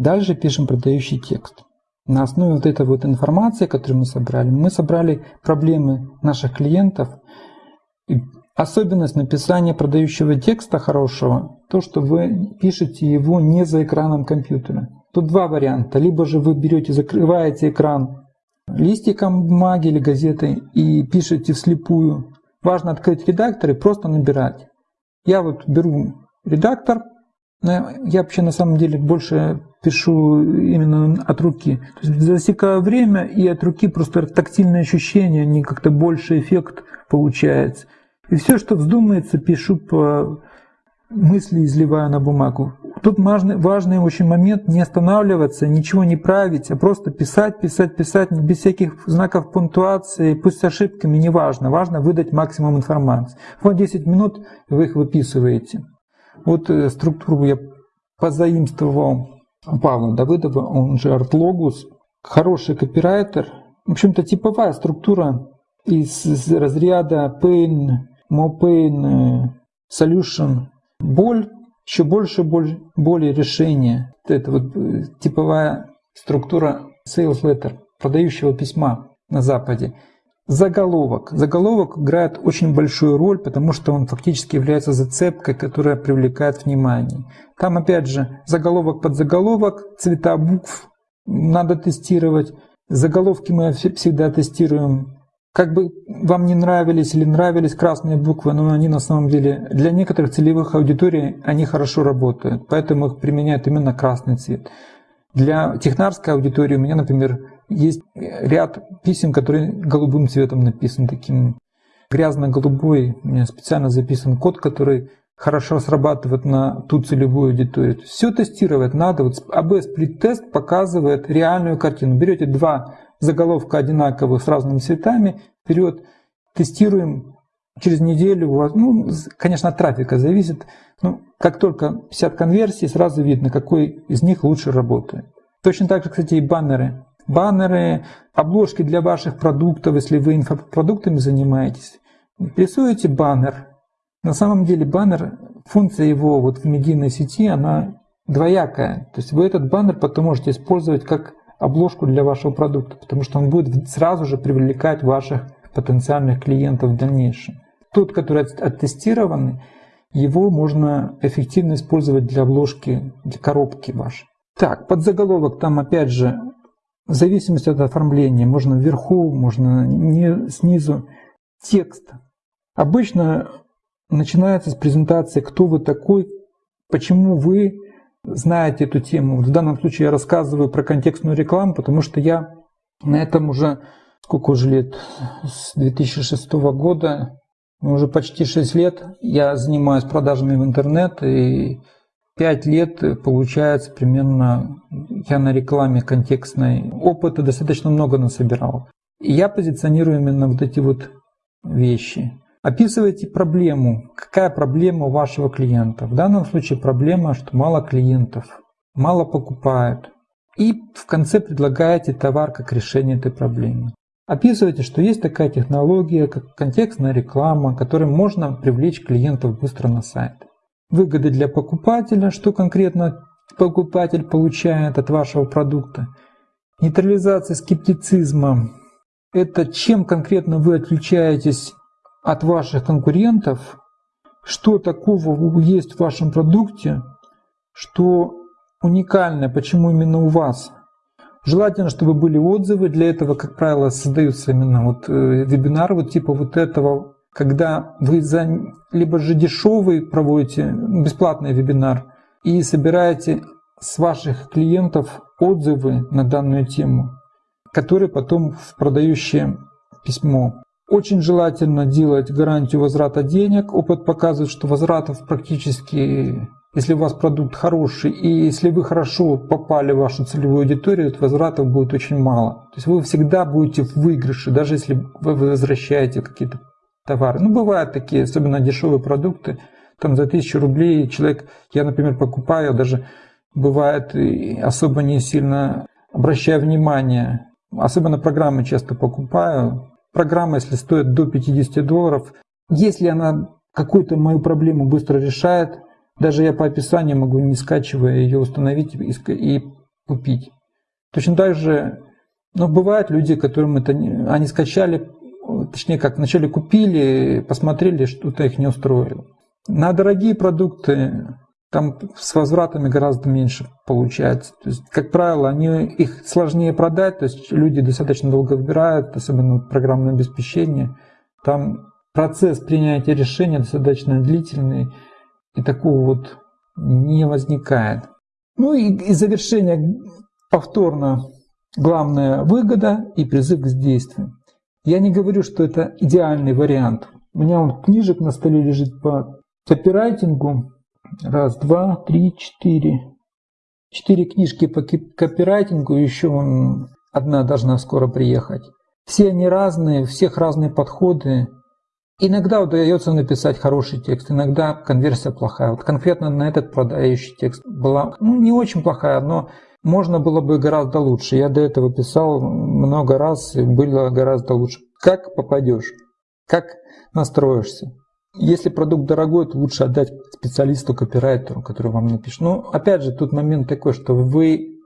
Дальше пишем продающий текст. На основе вот этой вот информации, которую мы собрали, мы собрали проблемы наших клиентов. Особенность написания продающего текста хорошего, то, что вы пишете его не за экраном компьютера. Тут два варианта. Либо же вы берете, закрываете экран листиком бумаги или газеты и пишете вслепую. Важно открыть редактор и просто набирать. Я вот беру редактор, я вообще на самом деле больше пишу именно от руки. То есть засекаю время и от руки просто тактильное ощущение, не как-то больше эффект получается. И все, что вздумается, пишу по мысли, изливаю на бумагу. Тут важный, важный очень момент не останавливаться, ничего не править, а просто писать, писать, писать, без всяких знаков пунктуации, пусть с ошибками, не важно. Важно выдать максимум информации. Вот 10 минут вы их выписываете. Вот э, структуру я позаимствовал у Павла Давыдова, он же Артлогус, хороший копирайтер. В общем-то, типовая структура из разряда Pain, MoPain, Solution, боль, еще больше боль, боли решения. Это вот э, типовая структура sales letter, продающего письма на Западе. Заголовок. Заголовок играет очень большую роль, потому что он фактически является зацепкой, которая привлекает внимание. Там опять же заголовок под заголовок, цвета букв надо тестировать. Заголовки мы всегда тестируем. Как бы вам не нравились или нравились красные буквы, но они на самом деле для некоторых целевых аудиторий они хорошо работают, поэтому их применяют именно красный цвет. Для технарской аудитории у меня, например, есть ряд писем, которые голубым цветом написаны, таким грязно-голубой. У меня специально записан код, который хорошо срабатывает на ту целевую аудиторию. Все тестировать надо. Вот АБ сплит-тест показывает реальную картину. Берете два заголовка одинаковых с разными цветами, вперед, тестируем, через неделю у вас, ну, конечно, от трафика зависит, но как только 50 конверсий, сразу видно, какой из них лучше работает. Точно так же, кстати, и баннеры баннеры, обложки для ваших продуктов, если вы инфопродуктами занимаетесь. Рисуете баннер. На самом деле баннер, функция его вот в медийной сети, она двоякая. То есть вы этот баннер потом можете использовать как обложку для вашего продукта, потому что он будет сразу же привлекать ваших потенциальных клиентов в дальнейшем. Тот, который оттестированный, его можно эффективно использовать для обложки, для коробки вашей. Так, под заголовок там опять же в зависимости от оформления, можно вверху, можно не снизу. Текст. Обычно начинается с презентации, кто вы такой, почему вы знаете эту тему. В данном случае я рассказываю про контекстную рекламу, потому что я на этом уже сколько уже лет, с 2006 года, уже почти 6 лет я занимаюсь продажами в интернет, и Пять лет э, получается примерно, я на рекламе контекстной опыта достаточно много насобирал. И я позиционирую именно вот эти вот вещи. Описывайте проблему. Какая проблема у вашего клиента? В данном случае проблема, что мало клиентов, мало покупают. И в конце предлагаете товар как решение этой проблемы. Описывайте, что есть такая технология, как контекстная реклама, которой можно привлечь клиентов быстро на сайт выгоды для покупателя, что конкретно покупатель получает от вашего продукта. Нейтрализация скептицизма – это чем конкретно вы отличаетесь от ваших конкурентов, что такого есть в вашем продукте, что уникальное, почему именно у вас. Желательно, чтобы были отзывы, для этого, как правило, создаются именно вот э, вебинары вот типа вот этого когда вы за либо же дешевый проводите бесплатный вебинар и собираете с ваших клиентов отзывы на данную тему, которые потом в продающее письмо. Очень желательно делать гарантию возврата денег. Опыт показывает, что возвратов практически, если у вас продукт хороший и если вы хорошо попали в вашу целевую аудиторию, то возвратов будет очень мало. То есть вы всегда будете в выигрыше, даже если вы возвращаете какие-то товары. Ну, бывают такие, особенно дешевые продукты, там за тысячу рублей человек, я, например, покупаю, даже бывает особо не сильно обращаю внимание, особенно программы часто покупаю. Программа, если стоит до 50 долларов, если она какую-то мою проблему быстро решает, даже я по описанию могу, не скачивая ее, установить и купить. Точно так же, ну, бывают люди, которым это они скачали, точнее как, вначале купили, посмотрели, что-то их не устроило. На дорогие продукты там с возвратами гораздо меньше получается. То есть, как правило, они, их сложнее продать, то есть люди достаточно долго выбирают, особенно программное обеспечение. Там процесс принятия решения достаточно длительный, и такого вот не возникает. Ну и, и завершение повторно. Главная выгода и призыв к действию. Я не говорю, что это идеальный вариант. У меня он книжек на столе лежит по копирайтингу. Раз, два, три, четыре. Четыре книжки по копирайтингу, еще одна должна скоро приехать. Все они разные, у всех разные подходы. Иногда удается написать хороший текст, иногда конверсия плохая. Вот конкретно на этот продающий текст была ну, не очень плохая, но можно было бы гораздо лучше. Я до этого писал много раз, и было гораздо лучше. Как попадешь? Как настроишься? Если продукт дорогой, то лучше отдать специалисту, копирайтеру, который вам напишет. Но опять же, тут момент такой, что вы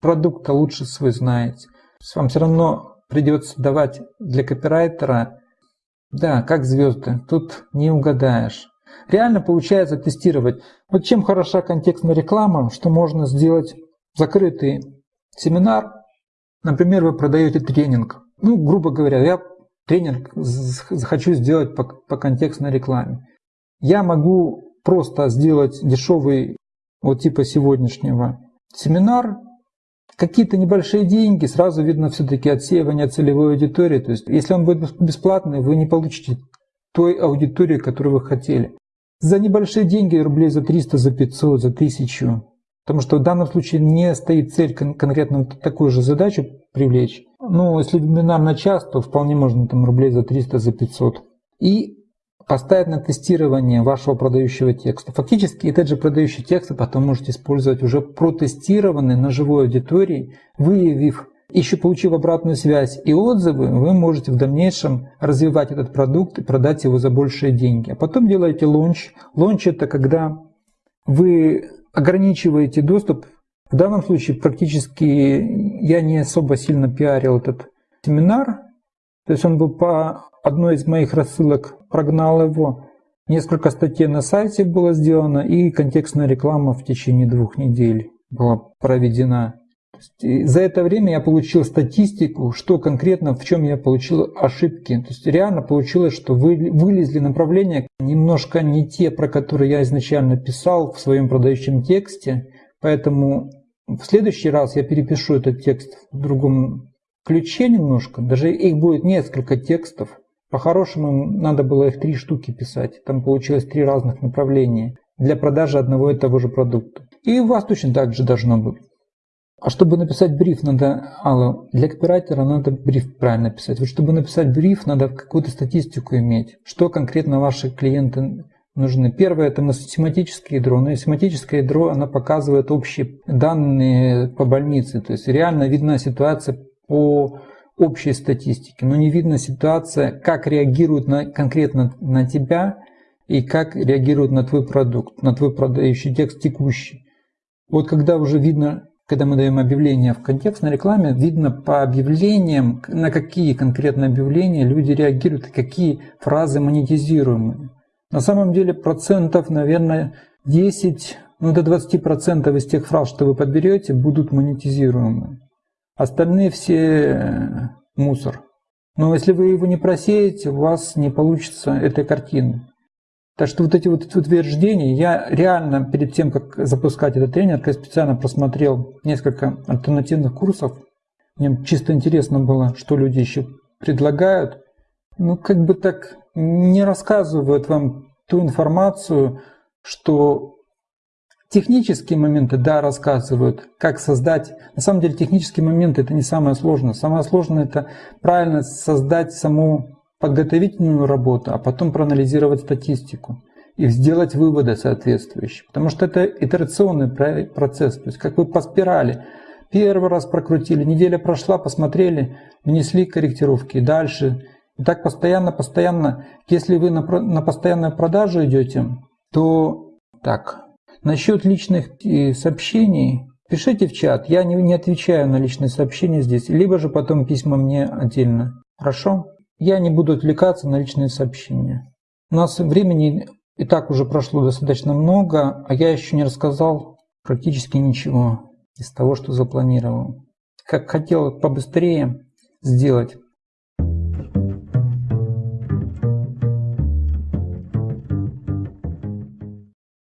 продукт лучше свой знаете. Вам все равно придется давать для копирайтера, да, как звезды, тут не угадаешь. Реально получается тестировать. Вот чем хороша контекстная реклама, что можно сделать закрытый семинар. Например, вы продаете тренинг. Ну, грубо говоря, я тренинг хочу сделать по, по контекстной рекламе. Я могу просто сделать дешевый, вот типа сегодняшнего, семинар, какие-то небольшие деньги, сразу видно все-таки отсеивание целевой аудитории. То есть, если он будет бесплатный, вы не получите той аудитории, которую вы хотели. За небольшие деньги, рублей за 300, за 500, за 1000, Потому что в данном случае не стоит цель кон- конкретно такую же задачу привлечь. Ну, если вебинар на час, то вполне можно там рублей за 300, за 500. И поставить на тестирование вашего продающего текста. Фактически этот же продающий текст вы потом можете использовать уже протестированный на живой аудитории, выявив, еще получив обратную связь и отзывы, вы можете в дальнейшем развивать этот продукт и продать его за большие деньги. А потом делаете лонч. Лонч это когда вы ограничиваете доступ. В данном случае практически я не особо сильно пиарил этот семинар. То есть он был по одной из моих рассылок, прогнал его. Несколько статей на сайте было сделано и контекстная реклама в течение двух недель была проведена. За это время я получил статистику, что конкретно, в чем я получил ошибки. То есть реально получилось, что вы, вылезли направления немножко не те, про которые я изначально писал в своем продающем тексте. Поэтому в следующий раз я перепишу этот текст в другом ключе немножко. Даже их будет несколько текстов. По-хорошему надо было их три штуки писать. Там получилось три разных направления для продажи одного и того же продукта. И у вас точно так же должно быть. А чтобы написать бриф, надо, Алла, для копирайтера надо бриф правильно писать. Вот чтобы написать бриф, надо какую-то статистику иметь. Что конкретно ваши клиенты нужны. Первое – это математическое ядро. Но семантическое ядро, она показывает общие данные по больнице. То есть реально видна ситуация по общей статистике, но не видна ситуация, как реагируют на, конкретно на тебя и как реагируют на твой продукт, на твой продающий текст текущий. Вот когда уже видно когда мы даем объявление в контекстной рекламе, видно по объявлениям, на какие конкретно объявления люди реагируют, какие фразы монетизируемые. На самом деле процентов, наверное, 10, ну до 20 процентов из тех фраз, что вы подберете, будут монетизируемые. Остальные все э, мусор. Но если вы его не просеете, у вас не получится этой картины. Так что вот эти вот утверждения, я реально перед тем, как запускать этот тренинг, я специально просмотрел несколько альтернативных курсов. Мне чисто интересно было, что люди еще предлагают. Ну, как бы так не рассказывают вам ту информацию, что технические моменты, да, рассказывают, как создать. На самом деле технические моменты это не самое сложное. Самое сложное это правильно создать саму подготовительную работу, а потом проанализировать статистику и сделать выводы соответствующие. Потому что это итерационный процесс. То есть как вы по спирали. Первый раз прокрутили, неделя прошла, посмотрели, внесли корректировки. И дальше. И так постоянно, постоянно. Если вы на, на постоянную продажу идете, то так. Насчет личных э, сообщений, Пишите в чат, я не, не отвечаю на личные сообщения здесь, либо же потом письма мне отдельно. Хорошо? Я не буду отвлекаться на личные сообщения. У нас времени и так уже прошло достаточно много, а я еще не рассказал практически ничего из того, что запланировал. Как хотел побыстрее сделать